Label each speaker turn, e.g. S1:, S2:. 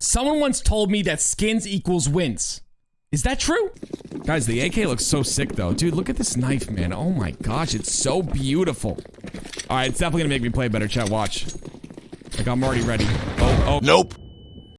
S1: Someone once told me that skins equals wins. Is that true?
S2: Guys, the AK looks so sick though. Dude, look at this knife, man. Oh my gosh, it's so beautiful. All right, it's definitely gonna make me play better. Chat, watch. Like I'm already ready. Oh, oh.
S3: Nope.